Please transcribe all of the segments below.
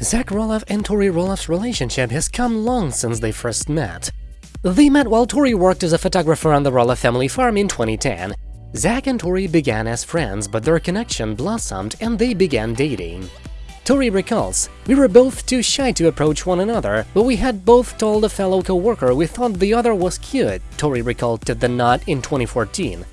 Zach Roloff and Tori Roloff's relationship has come long since they first met. They met while Tori worked as a photographer on the Roloff family farm in 2010. Zach and Tori began as friends, but their connection blossomed and they began dating. Tori recalls, We were both too shy to approach one another, but we had both told a fellow co-worker we thought the other was cute, Tori recalled to The Knot in 2014.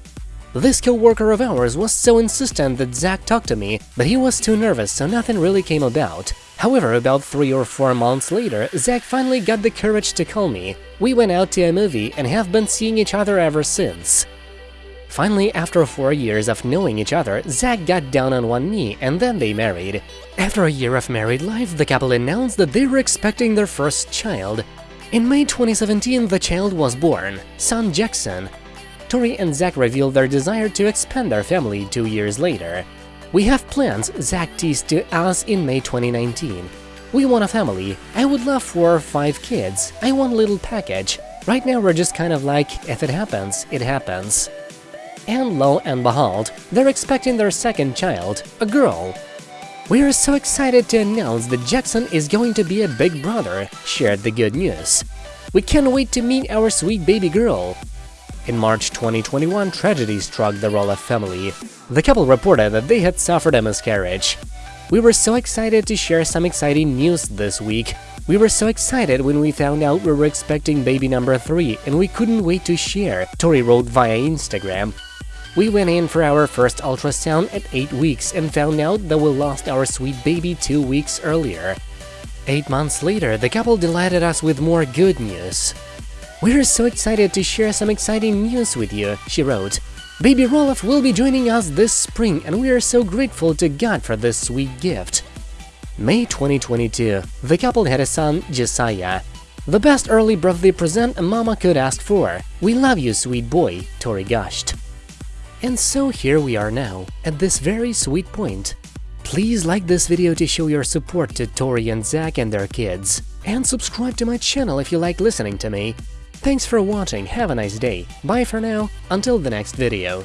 This co-worker of ours was so insistent that Zach talked to me, but he was too nervous so nothing really came about. However, about three or four months later, Zach finally got the courage to call me. We went out to a movie and have been seeing each other ever since. Finally, after four years of knowing each other, Zach got down on one knee and then they married. After a year of married life, the couple announced that they were expecting their first child. In May 2017, the child was born, son Jackson. Tori and Zach revealed their desire to expand their family two years later. We have plans, Zach teased to us in May 2019. We want a family. I would love four or five kids. I want a little package. Right now we're just kind of like, if it happens, it happens. And lo and behold, they're expecting their second child, a girl. We are so excited to announce that Jackson is going to be a big brother, shared the good news. We can't wait to meet our sweet baby girl. In March 2021, tragedy struck the Roloff family. The couple reported that they had suffered a miscarriage. We were so excited to share some exciting news this week. We were so excited when we found out we were expecting baby number 3 and we couldn't wait to share, Tori wrote via Instagram. We went in for our first ultrasound at 8 weeks and found out that we lost our sweet baby 2 weeks earlier. Eight months later, the couple delighted us with more good news. We're so excited to share some exciting news with you, she wrote. Baby Roloff will be joining us this spring and we are so grateful to God for this sweet gift. May 2022, the couple had a son, Josiah. The best early birthday present a mama could ask for. We love you, sweet boy, Tori gushed. And so here we are now, at this very sweet point. Please like this video to show your support to Tori and Zach and their kids, and subscribe to my channel if you like listening to me. Thanks for watching, have a nice day, bye for now, until the next video.